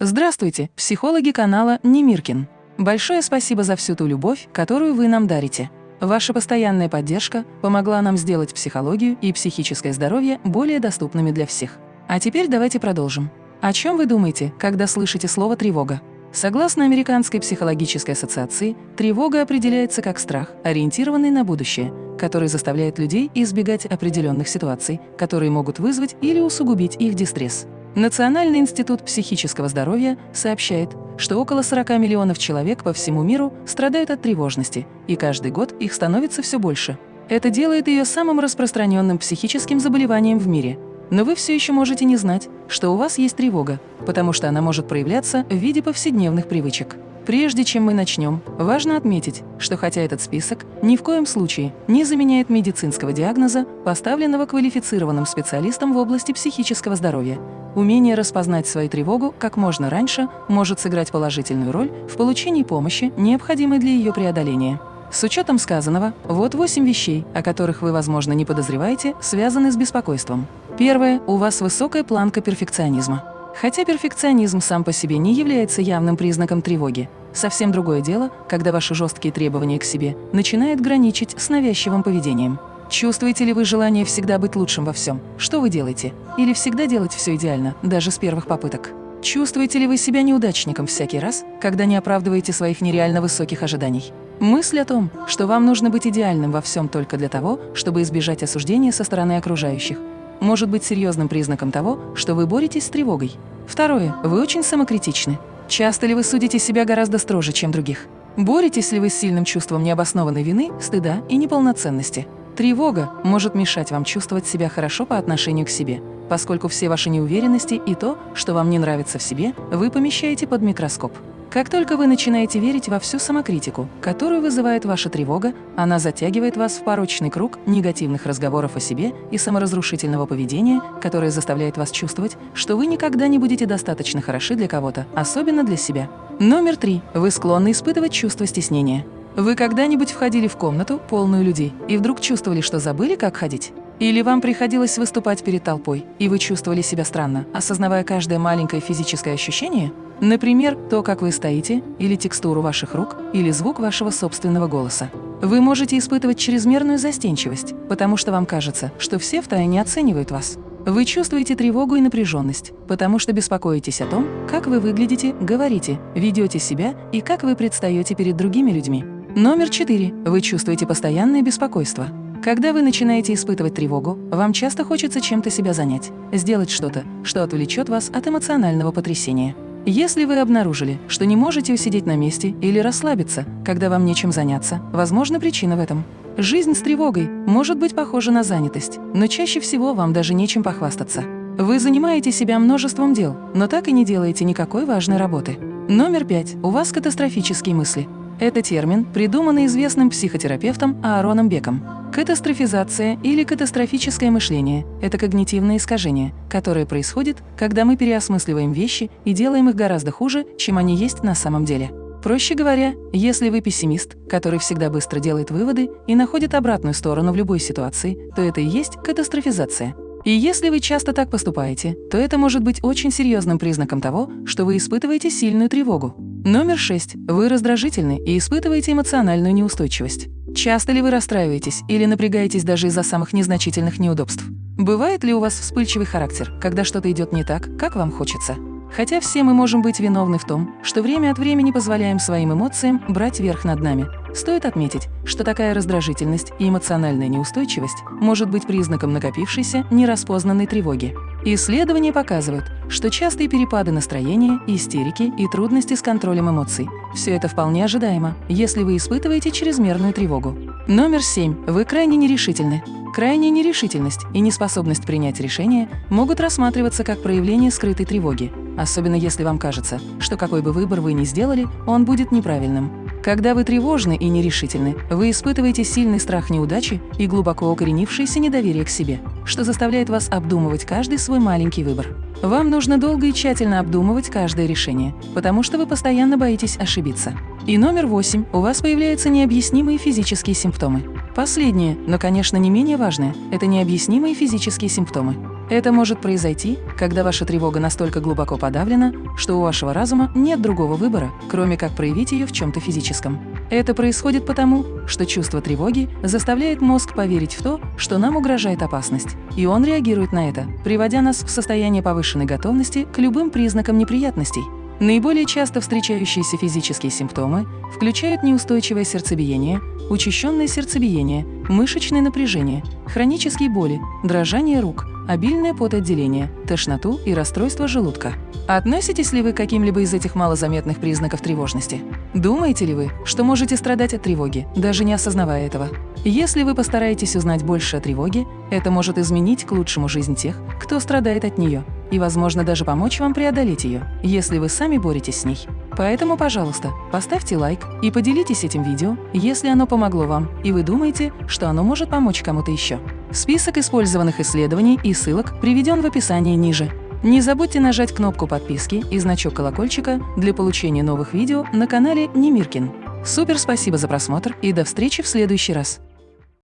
Здравствуйте, психологи канала Немиркин. Большое спасибо за всю ту любовь, которую вы нам дарите. Ваша постоянная поддержка помогла нам сделать психологию и психическое здоровье более доступными для всех. А теперь давайте продолжим. О чем вы думаете, когда слышите слово «тревога»? Согласно Американской психологической ассоциации, тревога определяется как страх, ориентированный на будущее, который заставляет людей избегать определенных ситуаций, которые могут вызвать или усугубить их дистресс. Национальный институт психического здоровья сообщает, что около 40 миллионов человек по всему миру страдают от тревожности, и каждый год их становится все больше. Это делает ее самым распространенным психическим заболеванием в мире. Но вы все еще можете не знать, что у вас есть тревога, потому что она может проявляться в виде повседневных привычек. Прежде чем мы начнем, важно отметить, что хотя этот список ни в коем случае не заменяет медицинского диагноза, поставленного квалифицированным специалистом в области психического здоровья, умение распознать свою тревогу как можно раньше может сыграть положительную роль в получении помощи, необходимой для ее преодоления. С учетом сказанного, вот восемь вещей, о которых вы, возможно, не подозреваете, связаны с беспокойством. Первое – у вас высокая планка перфекционизма. Хотя перфекционизм сам по себе не является явным признаком тревоги, совсем другое дело, когда ваши жесткие требования к себе начинают граничить с навязчивым поведением. Чувствуете ли вы желание всегда быть лучшим во всем? Что вы делаете? Или всегда делать все идеально, даже с первых попыток? Чувствуете ли вы себя неудачником всякий раз, когда не оправдываете своих нереально высоких ожиданий? Мысль о том, что вам нужно быть идеальным во всем только для того, чтобы избежать осуждения со стороны окружающих, может быть серьезным признаком того, что вы боретесь с тревогой. Второе. Вы очень самокритичны. Часто ли вы судите себя гораздо строже, чем других? Боретесь ли вы с сильным чувством необоснованной вины, стыда и неполноценности? Тревога может мешать вам чувствовать себя хорошо по отношению к себе, поскольку все ваши неуверенности и то, что вам не нравится в себе, вы помещаете под микроскоп. Как только вы начинаете верить во всю самокритику, которую вызывает ваша тревога, она затягивает вас в порочный круг негативных разговоров о себе и саморазрушительного поведения, которое заставляет вас чувствовать, что вы никогда не будете достаточно хороши для кого-то, особенно для себя. Номер три. Вы склонны испытывать чувство стеснения. Вы когда-нибудь входили в комнату, полную людей, и вдруг чувствовали, что забыли, как ходить? Или вам приходилось выступать перед толпой, и вы чувствовали себя странно, осознавая каждое маленькое физическое ощущение? Например, то, как вы стоите, или текстуру ваших рук, или звук вашего собственного голоса. Вы можете испытывать чрезмерную застенчивость, потому что вам кажется, что все втайне оценивают вас. Вы чувствуете тревогу и напряженность, потому что беспокоитесь о том, как вы выглядите, говорите, ведете себя и как вы предстаете перед другими людьми. Номер четыре. Вы чувствуете постоянное беспокойство. Когда вы начинаете испытывать тревогу, вам часто хочется чем-то себя занять, сделать что-то, что отвлечет вас от эмоционального потрясения. Если вы обнаружили, что не можете усидеть на месте или расслабиться, когда вам нечем заняться, возможно, причина в этом. Жизнь с тревогой может быть похожа на занятость, но чаще всего вам даже нечем похвастаться. Вы занимаете себя множеством дел, но так и не делаете никакой важной работы. Номер пять. У вас катастрофические мысли. Это термин, придуманный известным психотерапевтом Аароном Беком. Катастрофизация или катастрофическое мышление – это когнитивное искажение, которое происходит, когда мы переосмысливаем вещи и делаем их гораздо хуже, чем они есть на самом деле. Проще говоря, если вы пессимист, который всегда быстро делает выводы и находит обратную сторону в любой ситуации, то это и есть катастрофизация. И если вы часто так поступаете, то это может быть очень серьезным признаком того, что вы испытываете сильную тревогу. Номер шесть. Вы раздражительны и испытываете эмоциональную неустойчивость. Часто ли вы расстраиваетесь или напрягаетесь даже из-за самых незначительных неудобств? Бывает ли у вас вспыльчивый характер, когда что-то идет не так, как вам хочется? Хотя все мы можем быть виновны в том, что время от времени позволяем своим эмоциям брать верх над нами. Стоит отметить, что такая раздражительность и эмоциональная неустойчивость может быть признаком накопившейся нераспознанной тревоги. Исследования показывают, что частые перепады настроения, истерики и трудности с контролем эмоций – все это вполне ожидаемо, если вы испытываете чрезмерную тревогу. Номер семь. Вы крайне нерешительны. Крайняя нерешительность и неспособность принять решение могут рассматриваться как проявление скрытой тревоги, особенно если вам кажется, что какой бы выбор вы ни сделали, он будет неправильным. Когда вы тревожны и нерешительны, вы испытываете сильный страх неудачи и глубоко укоренившееся недоверие к себе, что заставляет вас обдумывать каждый свой маленький выбор. Вам нужно долго и тщательно обдумывать каждое решение, потому что вы постоянно боитесь ошибиться. И номер восемь. У вас появляются необъяснимые физические симптомы. Последнее, но, конечно, не менее важное – это необъяснимые физические симптомы. Это может произойти, когда ваша тревога настолько глубоко подавлена, что у вашего разума нет другого выбора, кроме как проявить ее в чем-то физическом. Это происходит потому, что чувство тревоги заставляет мозг поверить в то, что нам угрожает опасность, и он реагирует на это, приводя нас в состояние повышенной готовности к любым признакам неприятностей. Наиболее часто встречающиеся физические симптомы включают неустойчивое сердцебиение, учащенное сердцебиение, мышечное напряжение, хронические боли, дрожание рук, обильное потоотделение, тошноту и расстройство желудка. Относитесь ли вы к каким-либо из этих малозаметных признаков тревожности? Думаете ли вы, что можете страдать от тревоги, даже не осознавая этого? Если вы постараетесь узнать больше о тревоге, это может изменить к лучшему жизнь тех, кто страдает от нее, и, возможно, даже помочь вам преодолеть ее, если вы сами боретесь с ней. Поэтому, пожалуйста, поставьте лайк и поделитесь этим видео, если оно помогло вам, и вы думаете, что оно может помочь кому-то еще. Список использованных исследований и ссылок приведен в описании ниже. Не забудьте нажать кнопку подписки и значок колокольчика для получения новых видео на канале Немиркин. Супер спасибо за просмотр и до встречи в следующий раз!